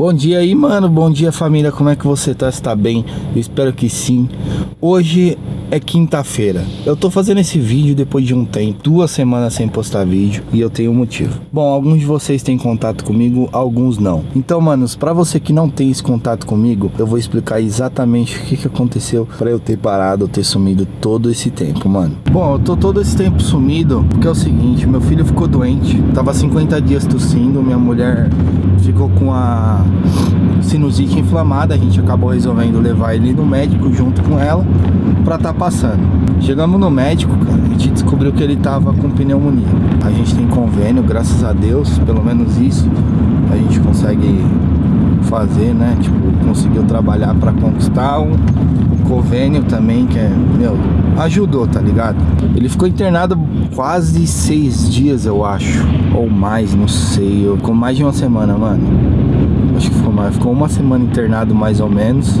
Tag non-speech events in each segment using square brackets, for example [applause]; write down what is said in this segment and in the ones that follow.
Bom dia aí, mano. Bom dia, família. Como é que você tá? Está bem? Eu espero que sim. Hoje é quinta-feira. Eu tô fazendo esse vídeo depois de um tempo, duas semanas sem postar vídeo e eu tenho um motivo. Bom, alguns de vocês têm contato comigo, alguns não. Então, manos, para você que não tem esse contato comigo, eu vou explicar exatamente o que, que aconteceu para eu ter parado, ter sumido todo esse tempo, mano. Bom, eu tô todo esse tempo sumido porque é o seguinte, meu filho ficou doente, tava 50 dias tossindo, minha mulher ficou com a sinusite inflamada, a gente acabou resolvendo levar ele no médico junto com ela pra tá passando. Chegamos no médico, cara, a gente descobriu que ele tava com pneumonia. A gente tem convênio, graças a Deus, pelo menos isso a gente consegue fazer, né? Tipo, conseguiu trabalhar para conquistar um, convênio também, que é, meu, ajudou, tá ligado? Ele ficou internado quase seis dias, eu acho, ou mais, não sei, eu, com mais de uma semana, mano. Acho que ficou mais, ficou uma semana internado mais ou menos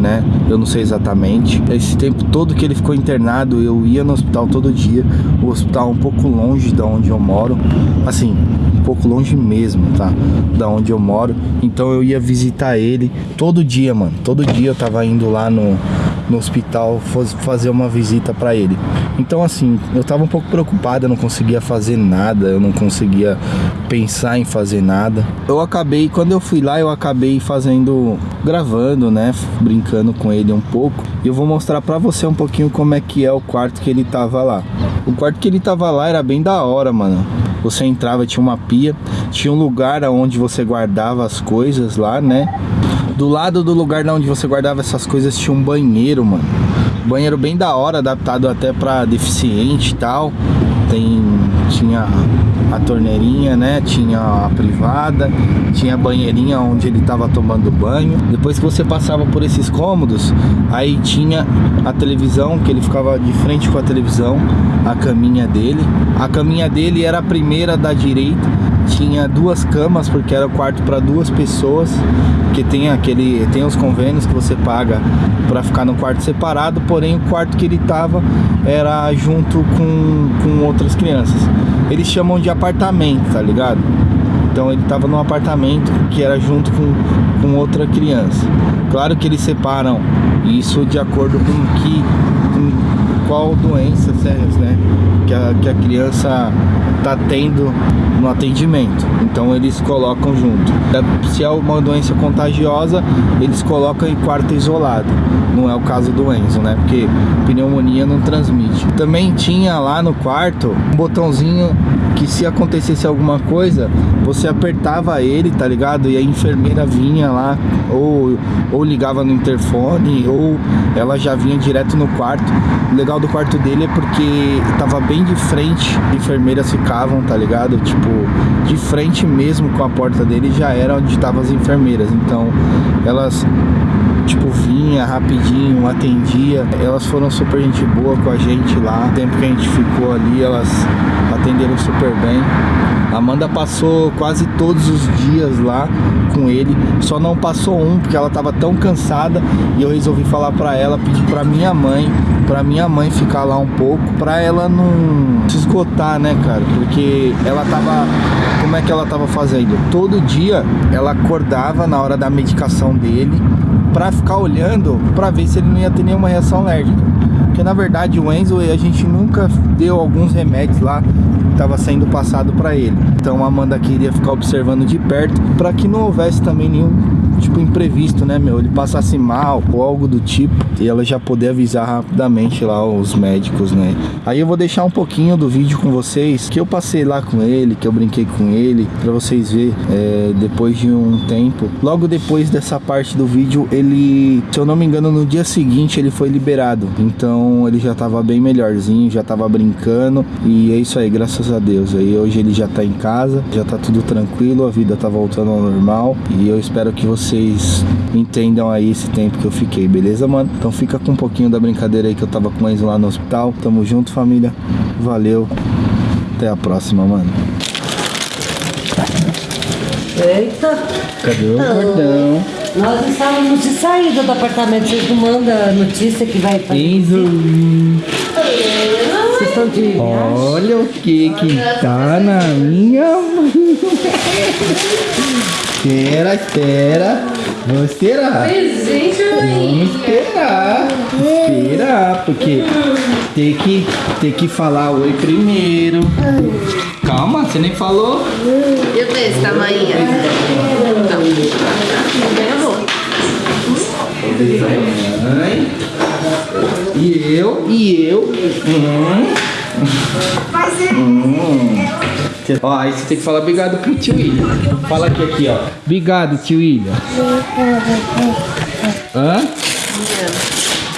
né? Eu não sei exatamente. Esse tempo todo que ele ficou internado, eu ia no hospital todo dia. O hospital é um pouco longe da onde eu moro. Assim, pouco longe mesmo, tá? Da onde eu moro. Então eu ia visitar ele todo dia, mano. Todo dia eu tava indo lá no, no hospital fazer uma visita para ele. Então assim, eu tava um pouco preocupado, eu não conseguia fazer nada, eu não conseguia pensar em fazer nada. Eu acabei, quando eu fui lá, eu acabei fazendo, gravando, né, brincando com ele um pouco. E eu vou mostrar para você um pouquinho como é que é o quarto que ele tava lá. O quarto que ele tava lá era bem da hora, mano. Você entrava, tinha uma pia, tinha um lugar onde você guardava as coisas lá, né? Do lado do lugar onde você guardava essas coisas tinha um banheiro, mano. Banheiro bem da hora, adaptado até pra deficiente e tal. Tem, tinha a torneirinha, né? Tinha a privada, tinha a banheirinha onde ele tava tomando banho. Depois que você passava por esses cômodos, aí tinha a televisão, que ele ficava de frente com a televisão, a caminha dele. A caminha dele era a primeira da direita tinha duas camas porque era o quarto para duas pessoas que tem aquele tem os convênios que você paga para ficar no quarto separado porém o quarto que ele tava era junto com, com outras crianças. Eles chamam de apartamento tá ligado? Então ele tava num apartamento que era junto com, com outra criança. Claro que eles separam isso de acordo com que com qual doença né que a, que a criança tá tendo no atendimento. Então eles colocam junto. Se é uma doença contagiosa, eles colocam em quarto isolado. Não é o caso do Enzo, né? Porque pneumonia não transmite. Também tinha lá no quarto um botãozinho que se acontecesse alguma coisa, você apertava ele, tá ligado? E a enfermeira vinha lá, ou, ou ligava no interfone, ou ela já vinha direto no quarto. O legal do quarto dele é porque tava bem de frente, as enfermeiras ficavam, tá ligado? Tipo, de frente mesmo com a porta dele já era onde estavam as enfermeiras. Então, elas tipo, vinha rapidinho, atendia. Elas foram super gente boa com a gente lá. O tempo que a gente ficou ali, elas atenderam super bem. A Amanda passou quase todos os dias lá com ele, só não passou um porque ela tava tão cansada e eu resolvi falar para ela, pedir para minha mãe, para minha mãe ficar lá um pouco, para ela não se esgotar, né, cara? Porque ela tava como é que ela tava fazendo? Todo dia ela acordava na hora da medicação dele para ficar olhando para ver se ele não ia ter nenhuma reação alérgica. Porque na verdade o Enzo a gente nunca deu alguns remédios lá que estava sendo passado para ele. Então a Amanda queria ficar observando de perto para que não houvesse também nenhum tipo imprevisto, né, meu? Ele passasse mal ou algo do tipo e ela já poder avisar rapidamente lá os médicos, né? Aí eu vou deixar um pouquinho do vídeo com vocês que eu passei lá com ele, que eu brinquei com ele, para vocês ver é, depois de um tempo. Logo depois dessa parte do vídeo, ele, se eu não me engano, no dia seguinte ele foi liberado. Então ele já tava bem melhorzinho, já tava brincando e é isso aí, graças a Deus. Aí hoje ele já tá em casa, já tá tudo tranquilo, a vida tá voltando ao normal e eu espero que você vocês entendam aí esse tempo que eu fiquei, beleza, mano? Então fica com um pouquinho da brincadeira aí que eu tava com eles lá no hospital. Tamo junto, família. Valeu. Até a próxima, mano. Eita! Cadê o cordão? Nós estávamos de saída do apartamento. Vocês não mandam notícia que vai fazer Enzo. Vocês estão de? Olha o que que tá na minha mão. [laughs] Espera, espera. Vamos esperar. Gente, Vamos esperar. Esperar, porque tem que, tem que falar oi primeiro. Calma, você nem falou. E o desse tamanho? Então. Mãe. E eu, e eu. Hum. Hum. Ó, aí você tem que falar obrigado pro tio William. Fala aqui, aqui, ó. Obrigado, tio William. Hã?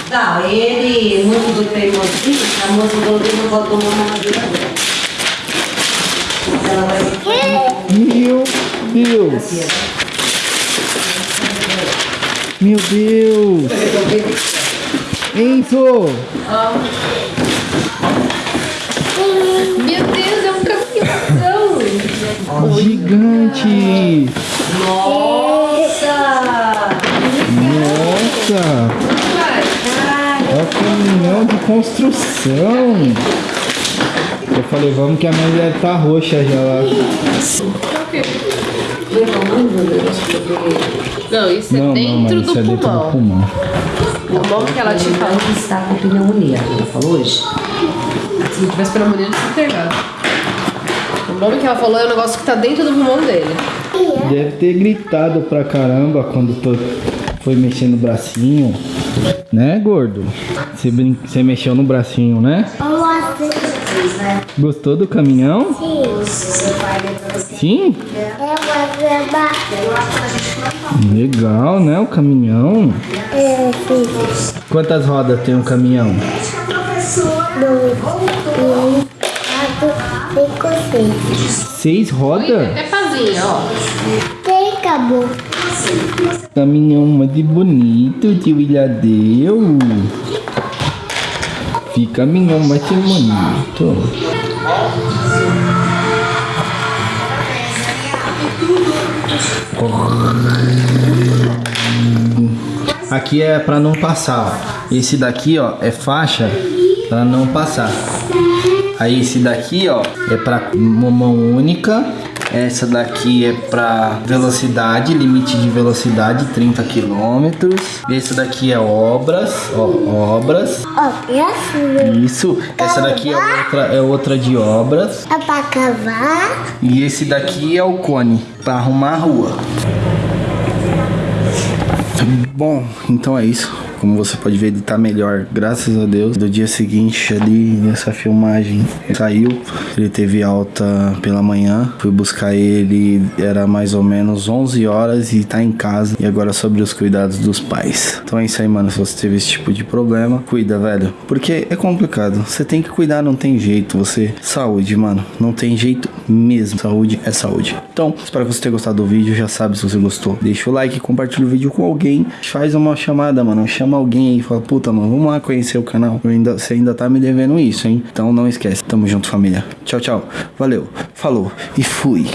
Tá, ele, muito do teimosinho, a moça do Lino não botou uma mamadeira dela. Ela vai Meu Deus. Meu Deus. Enzo. Meu Deus, é um caminhão. Gigante. Nossa! Nossa. É um caminhão de construção. Eu falei, vamos que a mãe deve estar roxa já lá. Não, isso é Não, não, dentro mas do isso é dentro do pulmão. pulmão. O bom que ela te falou Ela está com pneumonia, ela falou hoje. Se não tivesse pneumonia, ele tinha internado. O bom que ela falou é o negócio que tá dentro do pulmão dele. Deve ter gritado pra caramba quando tô, foi mexer no bracinho. Né, gordo? Você, brin... Você mexeu no bracinho, né? Gostou do caminhão? Sim? Legal, né? O caminhão. Quantas rodas tem um caminhão? Seis rodas? Até pazinha, ó. Acabou. Caminhão muito bonito, tio Ilhadeu. Fica caminhão muito bonito. Aqui é pra não passar. ó. Esse daqui, ó, é faixa pra não passar. Aí esse daqui, ó, é pra uma mão única. Essa daqui é pra velocidade, limite de velocidade 30 km. Esse daqui é obras, ó, obras. Ó, assim, Isso. Essa daqui é outra, é outra de obras. é pra cavar. E esse daqui é o cone pra arrumar a rua. Bom, então é isso. Como você pode ver, ele tá melhor, graças a Deus. Do dia seguinte, ali nessa filmagem, ele saiu. Ele teve alta pela manhã. Fui buscar ele, era mais ou menos 11 horas e tá em casa. E agora sobre os cuidados dos pais. Então é isso aí, mano. Se você teve esse tipo de problema, cuida, velho. Porque é complicado. Você tem que cuidar, não tem jeito. Você. Saúde, mano. Não tem jeito mesmo. Saúde é saúde. Então, espero que você tenha gostado do vídeo. Já sabe se você gostou. Deixa o like, compartilha o vídeo com alguém. Faz uma chamada, mano. Chama alguém aí e fala, puta, mano, vamos lá conhecer o canal. Ainda, você ainda tá me devendo isso, hein? Então não esquece. Tamo junto, família. Tchau, tchau. Valeu. Falou e fui.